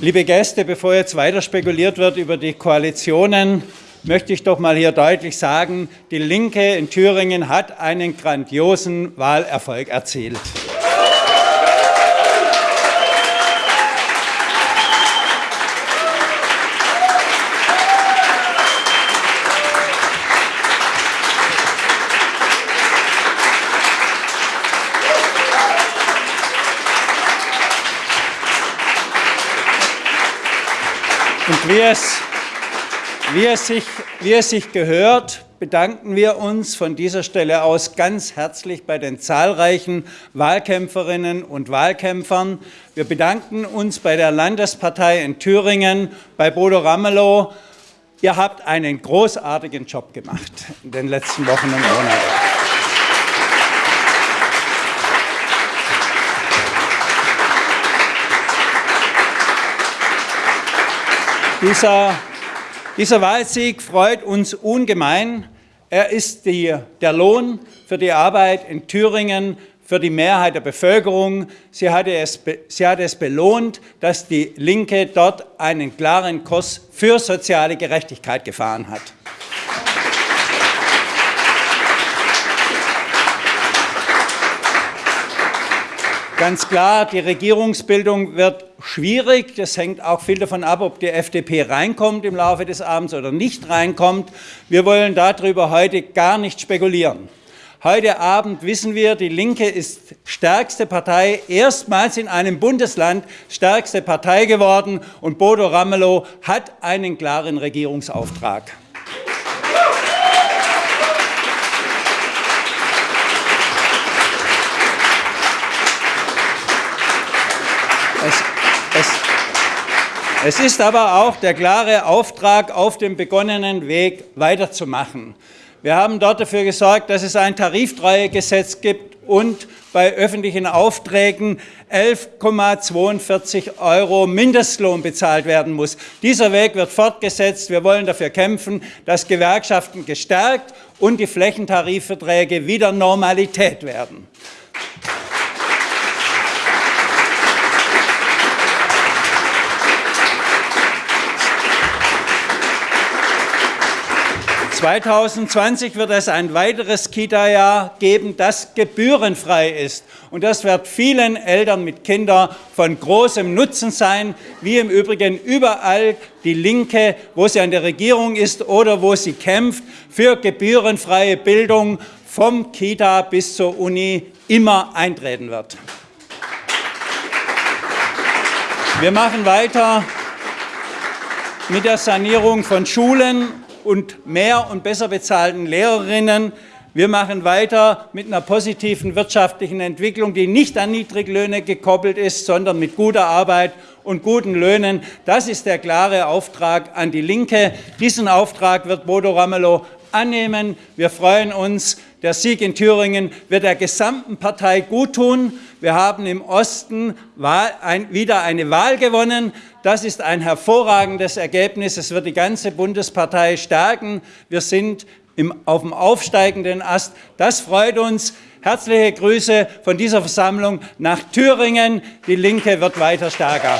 Liebe Gäste, bevor jetzt weiter spekuliert wird über die Koalitionen, möchte ich doch mal hier deutlich sagen, die Linke in Thüringen hat einen grandiosen Wahlerfolg erzielt. Und wie es, wie, es sich, wie es sich gehört, bedanken wir uns von dieser Stelle aus ganz herzlich bei den zahlreichen Wahlkämpferinnen und Wahlkämpfern. Wir bedanken uns bei der Landespartei in Thüringen, bei Bodo Ramelow. Ihr habt einen großartigen Job gemacht in den letzten Wochen und Monaten. Dieser, dieser Wahlsieg freut uns ungemein. Er ist die, der Lohn für die Arbeit in Thüringen, für die Mehrheit der Bevölkerung. Sie hat, es, sie hat es belohnt, dass die Linke dort einen klaren Kurs für soziale Gerechtigkeit gefahren hat. Ganz klar, die Regierungsbildung wird schwierig. Das hängt auch viel davon ab, ob die FDP reinkommt im Laufe des Abends oder nicht reinkommt. Wir wollen darüber heute gar nicht spekulieren. Heute Abend wissen wir, die Linke ist stärkste Partei, erstmals in einem Bundesland stärkste Partei geworden und Bodo Ramelow hat einen klaren Regierungsauftrag. Es ist aber auch der klare Auftrag, auf dem begonnenen Weg weiterzumachen. Wir haben dort dafür gesorgt, dass es ein Tariftreuegesetz gibt und bei öffentlichen Aufträgen 11,42 Euro Mindestlohn bezahlt werden muss. Dieser Weg wird fortgesetzt. Wir wollen dafür kämpfen, dass Gewerkschaften gestärkt und die Flächentarifverträge wieder Normalität werden. 2020 wird es ein weiteres Kita-Jahr geben, das gebührenfrei ist. Und das wird vielen Eltern mit Kindern von großem Nutzen sein, wie im Übrigen überall die Linke, wo sie an der Regierung ist oder wo sie kämpft, für gebührenfreie Bildung vom Kita bis zur Uni immer eintreten wird. Wir machen weiter mit der Sanierung von Schulen und mehr und besser bezahlten Lehrerinnen. Wir machen weiter mit einer positiven wirtschaftlichen Entwicklung, die nicht an Niedriglöhne gekoppelt ist, sondern mit guter Arbeit und guten Löhnen. Das ist der klare Auftrag an die Linke. Diesen Auftrag wird Bodo Ramelow annehmen. Wir freuen uns. Der Sieg in Thüringen wird der gesamten Partei guttun. Wir haben im Osten wieder eine Wahl gewonnen. Das ist ein hervorragendes Ergebnis. Es wird die ganze Bundespartei stärken. Wir sind auf dem aufsteigenden Ast. Das freut uns. Herzliche Grüße von dieser Versammlung nach Thüringen. Die Linke wird weiter stärker.